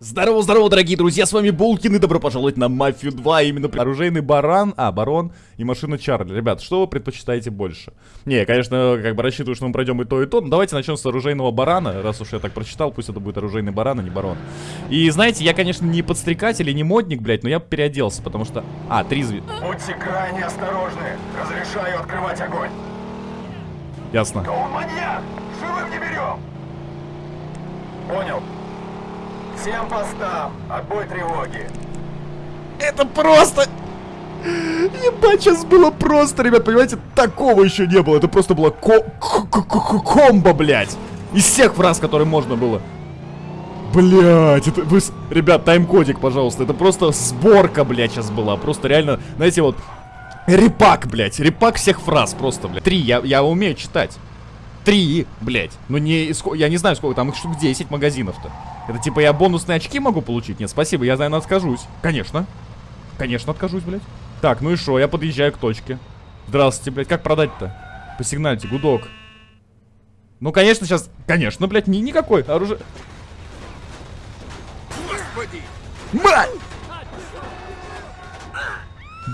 Здорово, здорово, дорогие друзья, с вами Булкин и добро пожаловать на Мафию 2, именно оружейный баран, а, барон и машина Чарли. Ребят, что вы предпочитаете больше? Не, конечно, как бы рассчитываю, что мы пройдем и то, и то, но давайте начнем с оружейного барана, раз уж я так прочитал, пусть это будет оружейный баран, а не барон. И знаете, я, конечно, не подстрекатель и не модник, блядь, но я переоделся, потому что... А, три зв... Будьте крайне осторожны, разрешаю открывать огонь. Ясно. Да он маньяк, живым не берем. Понял. Всем постам, отбой тревоги. Это просто... Ебать, сейчас было просто, ребят, понимаете, такого еще не было. Это просто было ко ко ко комбо, блядь. Из всех фраз, которые можно было. Блять, это вы... Ребят, тайм-кодик, пожалуйста. Это просто сборка, блядь, сейчас была. Просто реально, знаете, вот... Репак, блядь. Репак всех фраз просто, блядь. Три, я, я умею читать. Три, блядь. Ну не... Я не знаю, сколько там, их штук 10 магазинов-то. Это типа я бонусные очки могу получить? Нет, спасибо, я, наверное, откажусь. Конечно. Конечно, откажусь, блядь. Так, ну и что, я подъезжаю к точке. Здравствуйте, блядь, как продать-то? Посигнальте, гудок. Ну, конечно, сейчас... Конечно, блядь, ни никакой оружие... Господи! Мать!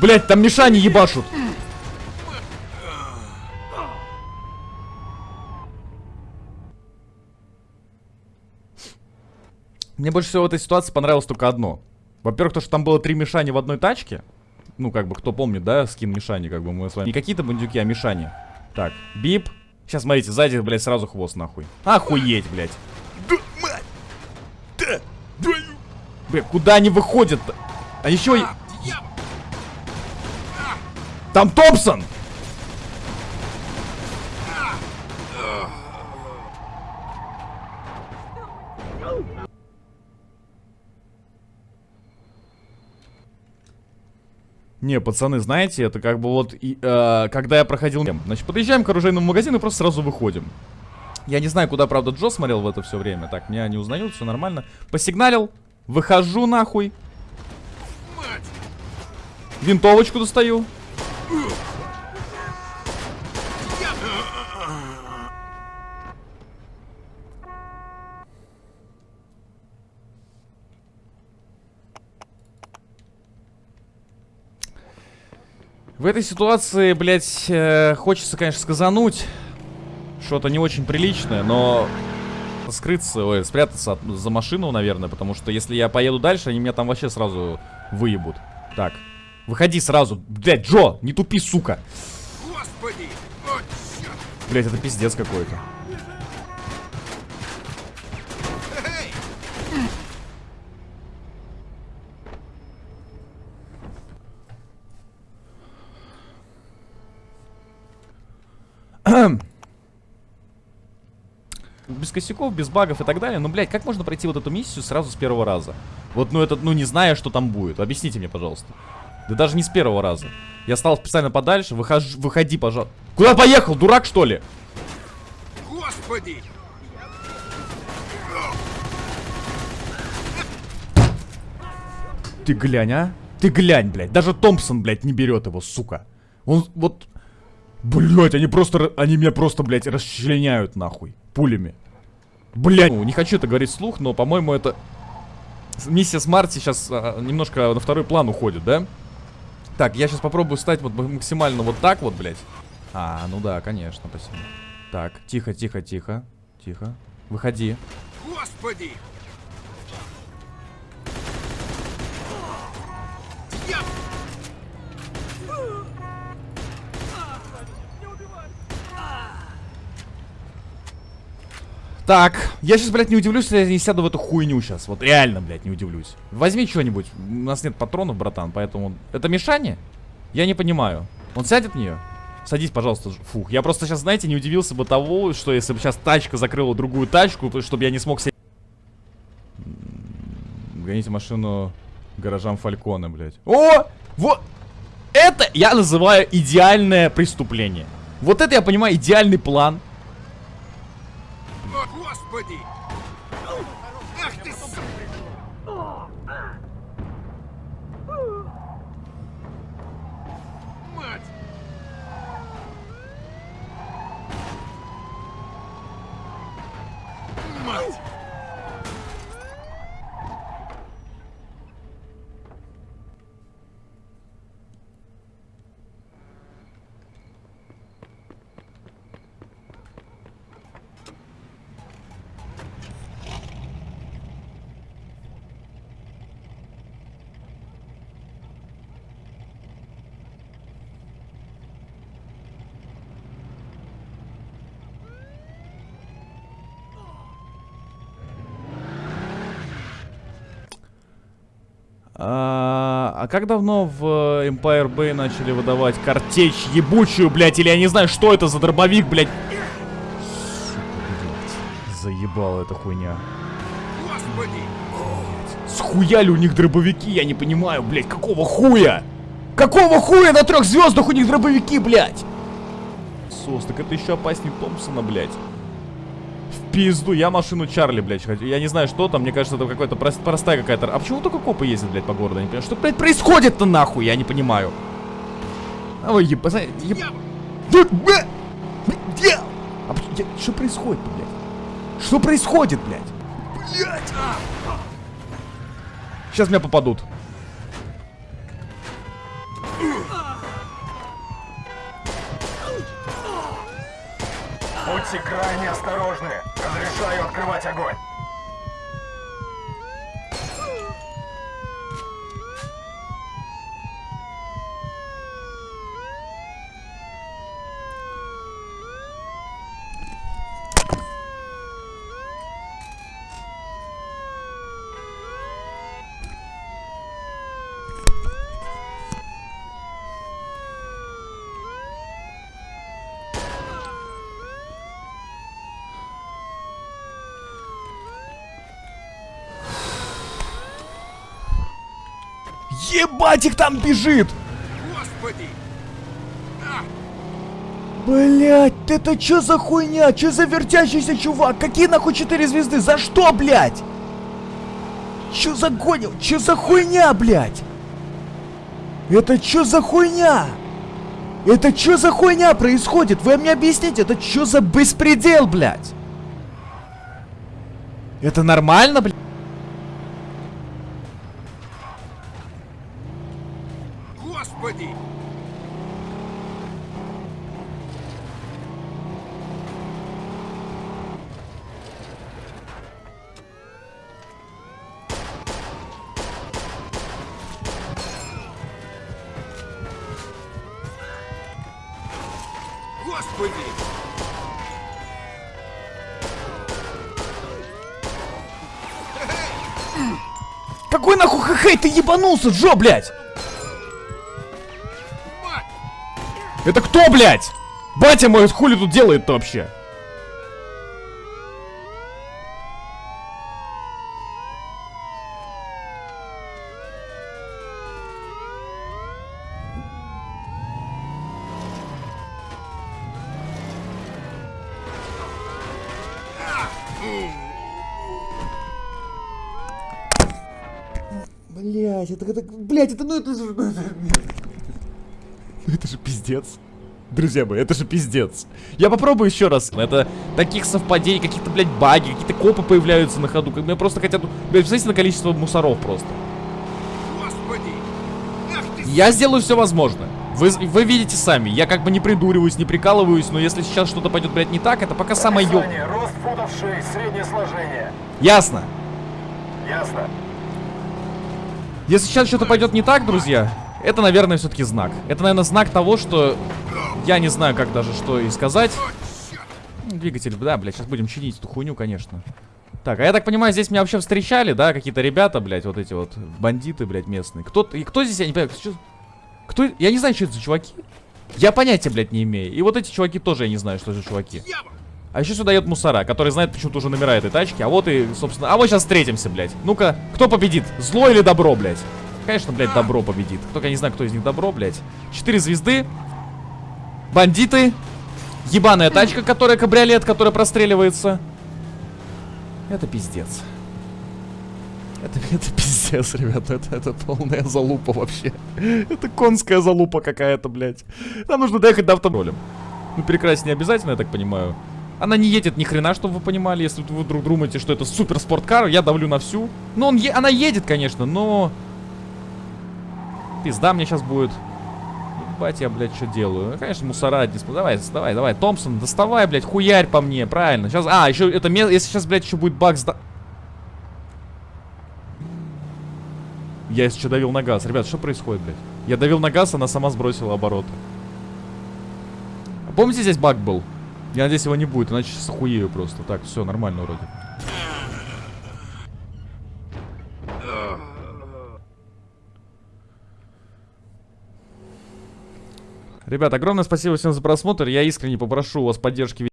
Блять, там Мишани ебашут. Мне больше всего в этой ситуации понравилось только одно. Во-первых, то, что там было три Мишани в одной тачке. Ну, как бы, кто помнит, да, скин Мишани, как бы мы с вами. Не какие-то бандюки, а Мишани. Так, бип. Сейчас, смотрите, сзади, блядь, сразу хвост, нахуй. Охуеть, блядь. Да, мать! Да, твою... Бля, куда они выходят-то? А еще... и- Там Томпсон! Не, пацаны, знаете, это как бы вот, и, э, когда я проходил... Значит, подъезжаем к оружейному магазину и просто сразу выходим. Я не знаю, куда, правда, Джо смотрел в это все время. Так, меня не узнают, все нормально. Посигналил, выхожу нахуй. Винтовочку достаю. В этой ситуации, блядь, э, хочется, конечно, сказануть что-то не очень приличное, но скрыться, ой, спрятаться от- за машину, наверное, потому что если я поеду дальше, они меня там вообще сразу выебут. Так, выходи сразу. Блядь, Джо, не тупи, сука. Господи! О! Блядь, это пиздец какой-то. Без косяков, без багов и так далее. Но, блядь, как можно пройти вот эту миссию сразу с первого раза? Вот, ну, это, ну, не зная, что там будет. Объясните мне, пожалуйста. Да даже не с первого раза. Я стал специально подальше. Выхож... Выходи, пожалуйста. Куда поехал? Дурак, что ли? Господи! Ты глянь, а? Ты глянь, блядь. Даже Томпсон, блядь, не берет его, сука. Он вот... Блядь, они просто... Они меня просто, блядь, расчленяют, нахуй. Пулями. Блядь. Ну, не хочу это говорить вслух, но, по-моему, это... Миссия с Марти сейчас немножко на второй план уходит, да? Так, я сейчас попробую стать вот максимально вот так вот, блядь. А, ну да, конечно, спасибо. Так, тихо, тихо, тихо. Тихо. Выходи. Господи! Так, я сейчас, блядь, не удивлюсь, если я не сяду в эту хуйню сейчас. Вот реально, блядь, не удивлюсь. Возьми что-нибудь. У нас нет патронов, братан, поэтому... Это Мишаня? Я не понимаю. Он сядет в нее? Садись, пожалуйста. Фух, я просто сейчас, знаете, не удивился бы того, что если бы сейчас тачка закрыла другую тачку, то чтобы я не смог сесть... М, Гоните машину гаражам Фалькона, блядь. О! Вот! Это я называю идеальное преступление. Вот это я понимаю, идеальный план. О, Господи! Ах ты, сука! Мать! Мать! А, а как давно в Empire Bay начали выдавать картечь ебучую, блядь, или я не знаю, что это за дробовик, блядь? Сука, блядь. Заебала эта хуйня. Господи! Схуяли у них дробовики, я не понимаю, блядь, какого хуя? Какого хуя на трех звездах у них дробовики, блядь? Сос, так это еще опаснее Томпсона, блядь. Пизду, я машину Чарли, блядь, хочу. Я не знаю, что там, мне кажется, это какая-то прост- простая какая-то... А почему только копы ездят, блядь, по городу? Я не понимаю, что, блядь, происходит-то нахуй, я не понимаю. А вы еб... еб... Бля! А я- что происходит, блядь? Что происходит, блядь? Блядь! Сейчас меня попадут. Будьте крайне осторожны. Разрешаю открывать огонь. Ебать, их там бежит! Господи! Блять, это чё за хуйня? Чё за вертящийся чувак? Какие нахуй четыре звезды? За что, блять? Чё за гонил? Чё за хуйня, блять? Это чё за хуйня? Это чё за хуйня происходит? Вы мне объясните, это чё за беспредел, блять? Это нормально, блядь? Какой нахуй хэ ты ебанулся, Джо, блядь? Это кто, блядь? Батя мой хули тут делает-то вообще? Блять, это, это, блять, это, ну это же... Ну это же пиздец. Друзья мои, это же пиздец. Я попробую еще раз. Это таких совпадений, каких-то, блядь, баги, какие-то копы появляются на ходу. Как меня просто хотят... Блядь, представьте на количество мусоров просто. Господи! Ах ты! Я сделаю все возможное. Вы, вы видите сами, я как бы не придуриваюсь, не прикалываюсь, но если сейчас что-то пойдет, блядь, не так, это пока самое. Описание. Рост футов 6, среднее сложение. Ясно. Ясно. Если сейчас что-то пойдет не так, друзья, это, наверное, все-таки знак. Это, наверное, знак того, что я не знаю, как даже что и сказать. Двигатель, да, блядь, сейчас будем чинить эту хуйню, конечно. Так, а я так понимаю, здесь меня вообще встречали, да, какие-то ребята, блядь, вот эти вот бандиты, блядь, местные. Кто, и кто здесь, я не понимаю, кто, кто, я не знаю, что это за чуваки. Я понятия, блядь, не имею. И вот эти чуваки тоже я не знаю, что за чуваки. А еще сюда едут мусора, которые знают почему-то уже номера этой тачки. А вот и, собственно... А вот сейчас встретимся, блядь. Ну-ка, кто победит? Зло или добро, блядь? Конечно, блядь, добро победит. Только я не знаю, кто из них добро, блядь. Четыре звезды. Бандиты. Ебаная тачка, которая кабриолет, которая простреливается. Это пиздец. Это, это пиздец, ребята. Это, это полная залупа вообще. Это конская залупа какая-то, блядь. Нам нужно доехать до автомобиля. Ну, перекрасить не обязательно, я так понимаю. Она не едет ни хрена, чтобы вы понимали, если вы вдруг думаете, что это супер спорткар, я давлю на всю. Ну, он е она едет, конечно, но... Пизда мне сейчас будет. Ебать, я, блядь, что делаю? Ну, Конечно, мусора дисп... Давай, давай, давай, Томпсон, доставай, блядь, хуярь по мне, правильно. Сейчас, а, еще это место, если сейчас, блядь, еще будет баг сда... Я еще давил на газ. Ребят, что происходит, блядь? Я давил на газ, она сама сбросила обороты. А Помните, здесь баг был? Я надеюсь, его не будет, иначе сейчас охуею просто. Так, все, нормально вроде. Ребят, огромное спасибо всем за просмотр. Я искренне попрошу у вас поддержки